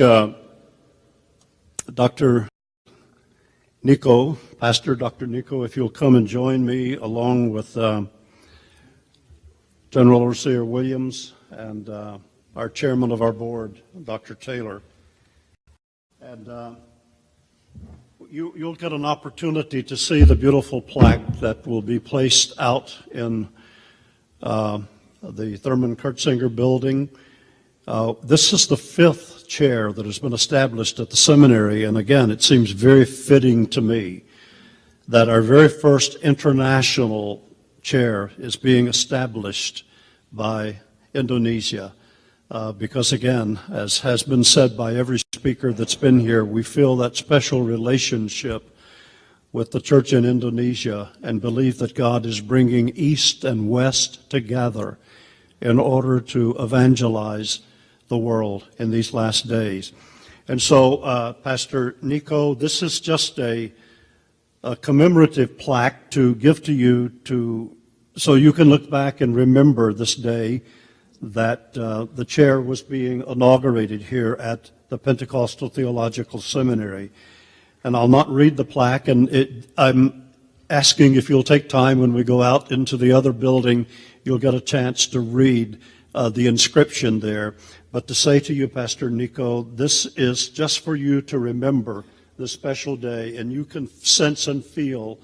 uh, Dr. Niko, Pastor Dr. Niko, if you'll come and join me along with uh, General Overseer Williams and uh, our chairman of our board, Dr. Taylor. And uh, you, you'll get an opportunity to see the beautiful plaque that will be placed out in uh, the Thurman Kurtzinger building. Uh, this is the fifth chair that has been established at the seminary, and again, it seems very fitting to me that our very first international chair is being established by Indonesia. Uh, because again, as has been said by every speaker that's been here, we feel that special relationship with the church in Indonesia and believe that God is bringing East and West together in order to evangelize the world in these last days. And so, uh, Pastor Niko, this is just a, a commemorative plaque to give to you to so you can look back and remember this day that uh, the chair was being inaugurated here at the Pentecostal Theological Seminary. And I'll not read the plaque, and it, I'm asking if you'll take time when we go out into the other building, you'll get a chance to read uh, the inscription there. But to say to you, Pastor Niko, this is just for you to remember this special day, and you can sense and feel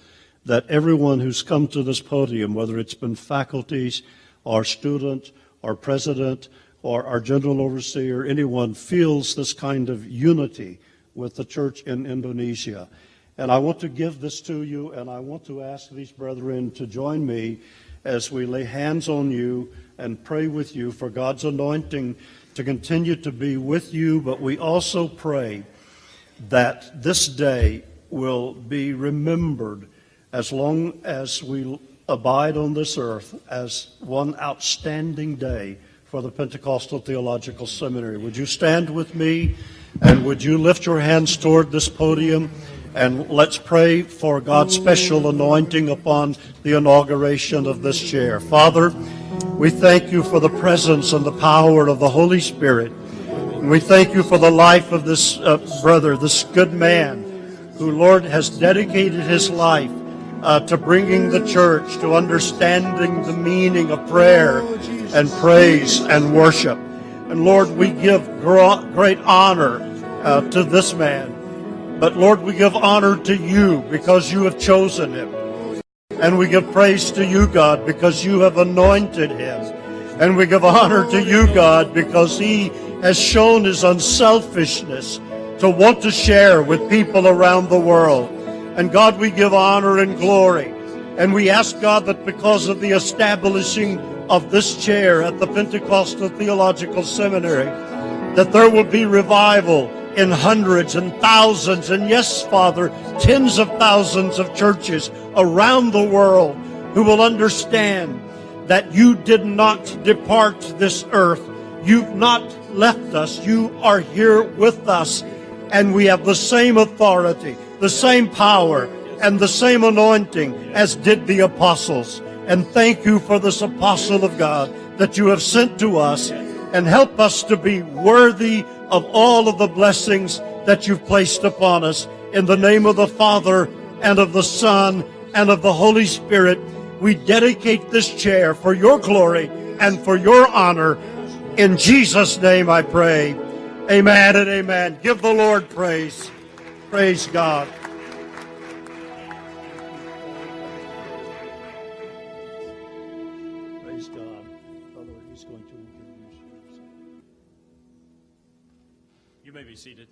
that everyone who's come to this podium, whether it's been faculties or student or president or our general overseer, anyone feels this kind of unity with the church in Indonesia. And I want to give this to you, and I want to ask these brethren to join me as we lay hands on you and pray with you for God's anointing to continue to be with you, but we also pray that this day will be remembered as long as we abide on this earth as one outstanding day for the Pentecostal Theological Seminary. Would you stand with me and would you lift your hands toward this podium and let's pray for God's special anointing upon the inauguration of this chair. Father, we thank you for the presence and the power of the Holy Spirit. We thank you for the life of this uh, brother, this good man, who, Lord, has dedicated his life uh, to bringing the church to understanding the meaning of prayer and praise and worship. And Lord, we give great honor uh, to this man. But Lord, we give honor to you because you have chosen him. And we give praise to you, God, because you have anointed him. And we give honor to you, God, because he has shown his unselfishness to want to share with people around the world. And God, we give honor and glory. And we ask God that because of the establishing of this chair at the Pentecostal Theological Seminary, that there will be revival in hundreds and thousands, and yes, Father, tens of thousands of churches around the world who will understand that you did not depart this earth. You've not left us. You are here with us, and we have the same authority the same power and the same anointing as did the apostles. And thank you for this apostle of God that you have sent to us and help us to be worthy of all of the blessings that you've placed upon us. In the name of the Father and of the Son and of the Holy Spirit, we dedicate this chair for your glory and for your honor. In Jesus' name I pray. Amen and amen. Give the Lord praise. Praise God. Praise God. Brother, he's going to introduce You may be seated.